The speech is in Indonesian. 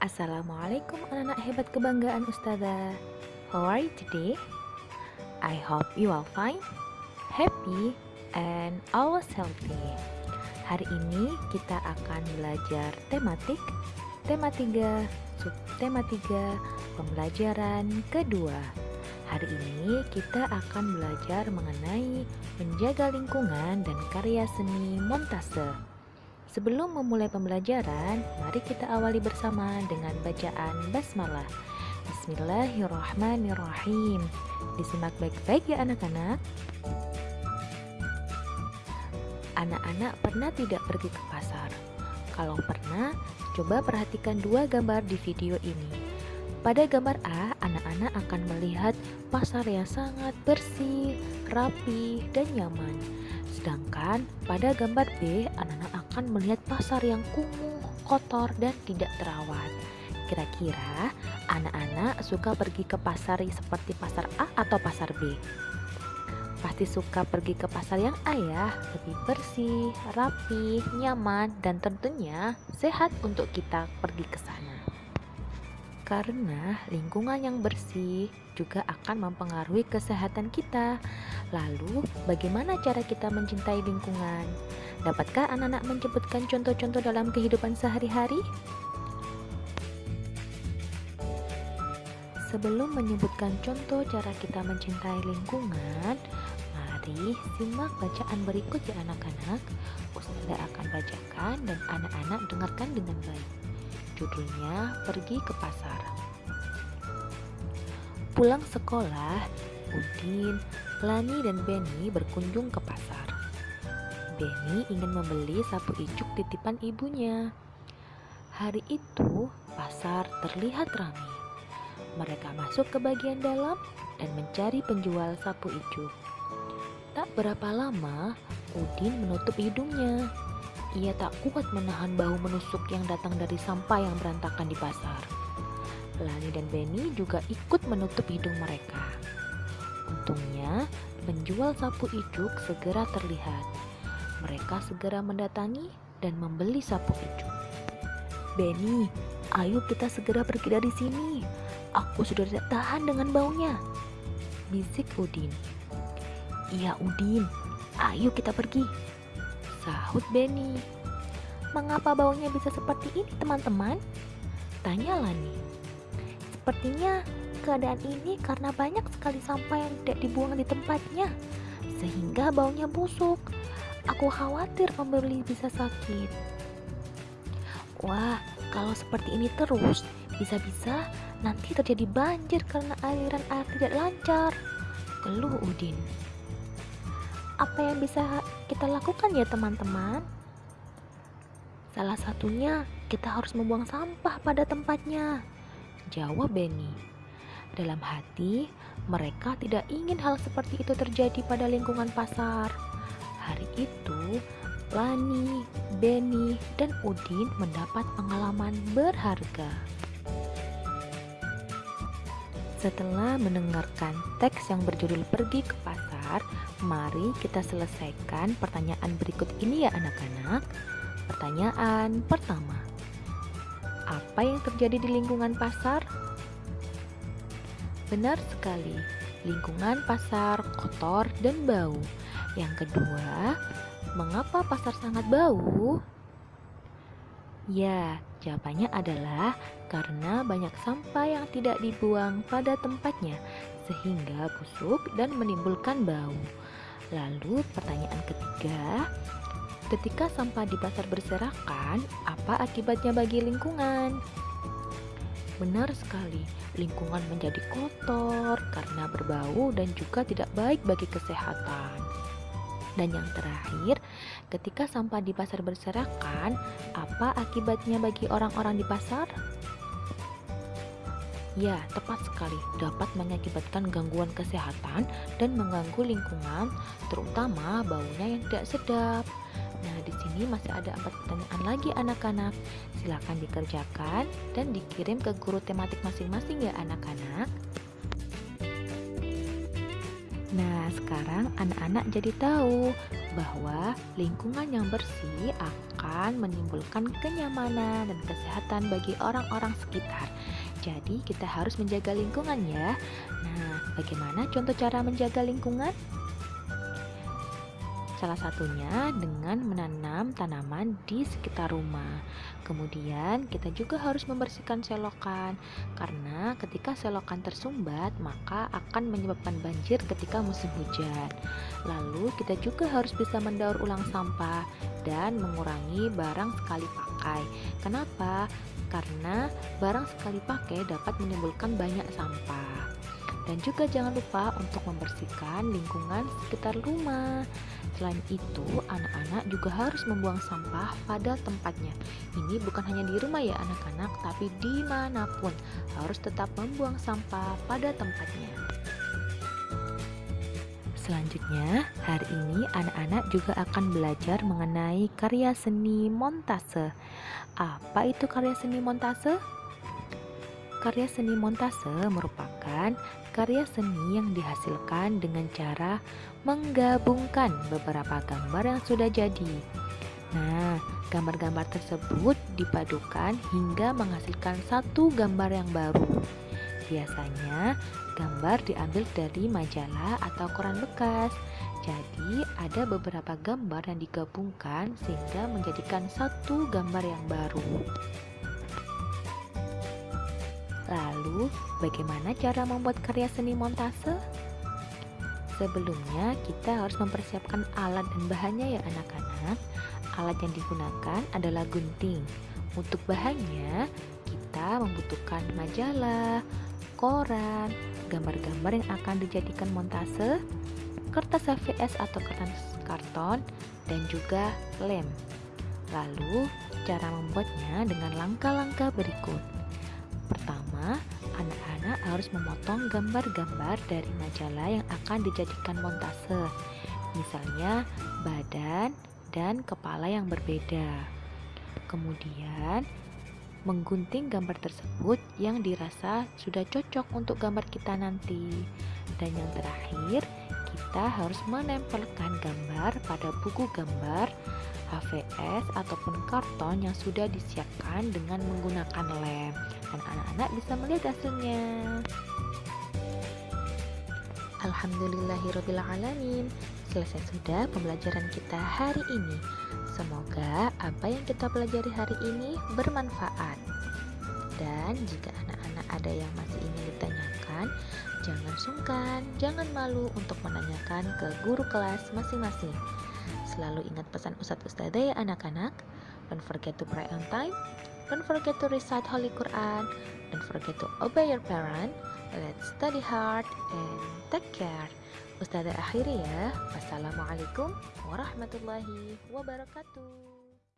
Assalamualaikum anak-anak hebat kebanggaan Ustazah. How are you today? I hope you all fine, happy, and always healthy. Hari ini kita akan belajar tematik Tema 3, subtema 3, pembelajaran kedua. Hari ini kita akan belajar mengenai menjaga lingkungan dan karya seni montase Sebelum memulai pembelajaran, mari kita awali bersama dengan bacaan basmalah. Bismillahirrahmanirrahim. Disimak baik-baik ya anak-anak. Anak-anak pernah tidak pergi ke pasar? Kalau pernah, coba perhatikan dua gambar di video ini. Pada gambar A, anak-anak akan melihat pasar yang sangat bersih, rapi, dan nyaman. Sedangkan pada gambar B, anak-anak akan melihat pasar yang kumuh, kotor, dan tidak terawat. Kira-kira anak-anak suka pergi ke pasar seperti pasar A atau pasar B? Pasti suka pergi ke pasar yang A ya, lebih bersih, rapi, nyaman, dan tentunya sehat untuk kita pergi ke sana karena lingkungan yang bersih juga akan mempengaruhi kesehatan kita. Lalu, bagaimana cara kita mencintai lingkungan? Dapatkah anak-anak menyebutkan contoh-contoh dalam kehidupan sehari-hari? Sebelum menyebutkan contoh cara kita mencintai lingkungan, mari simak bacaan berikut ya anak-anak. Ustazah akan bacakan dan anak-anak dengarkan dengan baik. Judulnya Pergi ke Pasar. Pulang sekolah, Udin, Lani, dan Benny berkunjung ke pasar. Benny ingin membeli sapu ijuk titipan ibunya. Hari itu, pasar terlihat ramai. Mereka masuk ke bagian dalam dan mencari penjual sapu ijuk. Tak berapa lama, Udin menutup hidungnya ia tak kuat menahan bau menusuk yang datang dari sampah yang berantakan di pasar. Lani dan Benny juga ikut menutup hidung mereka. Untungnya, penjual sapu ijuk segera terlihat. Mereka segera mendatangi dan membeli sapu ijuk. Benny, ayo kita segera pergi dari sini. Aku sudah tidak tahan dengan baunya. Bisik Udin. Iya Udin, ayo kita pergi Sahut Benny. Mengapa baunya bisa seperti ini teman-teman? Tanya Lani. Sepertinya keadaan ini karena banyak sekali sampah yang tidak dibuang di tempatnya. Sehingga baunya busuk. Aku khawatir pembeli bisa sakit. Wah, kalau seperti ini terus, bisa-bisa nanti terjadi banjir karena aliran air tidak lancar. Keluh Udin apa yang bisa kita lakukan ya teman-teman? Salah satunya kita harus membuang sampah pada tempatnya. Jawab Benny. Dalam hati, mereka tidak ingin hal seperti itu terjadi pada lingkungan pasar. Hari itu, Lani, Benny, dan Udin mendapat pengalaman berharga. Setelah mendengarkan teks yang berjudul Pergi ke Pasar, mari kita selesaikan pertanyaan berikut ini ya anak-anak. Pertanyaan pertama. Apa yang terjadi di lingkungan pasar? Benar sekali, lingkungan pasar kotor dan bau. Yang kedua, mengapa pasar sangat bau? Ya, jawabannya adalah karena banyak sampah yang tidak dibuang pada tempatnya, sehingga busuk dan menimbulkan bau. Lalu, pertanyaan ketiga: ketika sampah di pasar berserakan, apa akibatnya bagi lingkungan? Benar sekali, lingkungan menjadi kotor karena berbau dan juga tidak baik bagi kesehatan. Dan yang terakhir, ketika sampah di pasar berserakan, apa akibatnya bagi orang-orang di pasar? Ya, tepat sekali, dapat mengakibatkan gangguan kesehatan dan mengganggu lingkungan, terutama baunya yang tidak sedap. Nah, di sini masih ada empat pertanyaan lagi anak-anak. Silakan dikerjakan dan dikirim ke guru tematik masing-masing ya anak-anak. Nah, sekarang anak-anak jadi tahu bahwa lingkungan yang bersih akan menimbulkan kenyamanan dan kesehatan bagi orang-orang sekitar. Jadi, kita harus menjaga lingkungan ya. Nah, bagaimana contoh cara menjaga lingkungan? Salah satunya dengan menanam tanaman di sekitar rumah. Kemudian kita juga harus membersihkan selokan karena ketika selokan tersumbat maka akan menyebabkan banjir ketika musim hujan. Lalu kita juga harus bisa mendaur ulang sampah dan mengurangi barang sekali pakai. Kenapa? Karena barang sekali pakai dapat menimbulkan banyak sampah. Dan juga jangan lupa untuk membersihkan lingkungan sekitar rumah. Selain itu, anak-anak juga harus membuang sampah pada tempatnya. Ini bukan hanya di rumah ya anak-anak, tapi di mana pun harus tetap membuang sampah pada tempatnya. Selanjutnya, hari ini anak-anak juga akan belajar mengenai karya seni montase. Apa itu karya seni montase? Karya seni montase merupakan karya seni yang dihasilkan dengan cara menggabungkan beberapa gambar yang sudah jadi. Nah, gambar-gambar tersebut dipadukan hingga menghasilkan satu gambar yang baru. Biasanya, gambar diambil dari majalah atau koran bekas. Jadi, ada beberapa gambar yang digabungkan sehingga menjadikan satu gambar yang baru. Lalu, bagaimana cara membuat karya seni montase? Sebelumnya, kita harus mempersiapkan alat dan bahannya ya anak-anak. Alat yang digunakan adalah gunting. Untuk bahannya, kita membutuhkan majalah, koran, gambar-gambar yang akan dijadikan montase, kertas HVS atau kertas karton, dan juga lem. Lalu, cara membuatnya dengan langkah-langkah berikut. Pertama, anak-anak harus memotong gambar-gambar dari majalah yang akan dijadikan montase. Misalnya, badan dan kepala yang berbeda. Kemudian, menggunting gambar tersebut yang dirasa sudah cocok untuk gambar kita nanti. Dan yang terakhir, kita harus menempelkan gambar pada buku gambar HVS ataupun karton yang sudah disiapkan dengan menggunakan lem dan anak-anak bisa melihat hasilnya. Alhamdulillahirrahmanirrahim Selesai sudah pembelajaran kita hari ini Semoga apa yang kita pelajari hari ini bermanfaat Dan jika anak-anak ada yang masih ingin ditanyakan Jangan sungkan, jangan malu untuk menanyakan ke guru kelas masing-masing Selalu ingat pesan Ustadz Ustadzah ya anak-anak. Don't forget to pray on time. Don't forget to recite Holy Quran. Don't forget to obey your parent. Let's study hard and take care. Ustazah akhiri ya. Wassalamualaikum warahmatullahi wabarakatuh.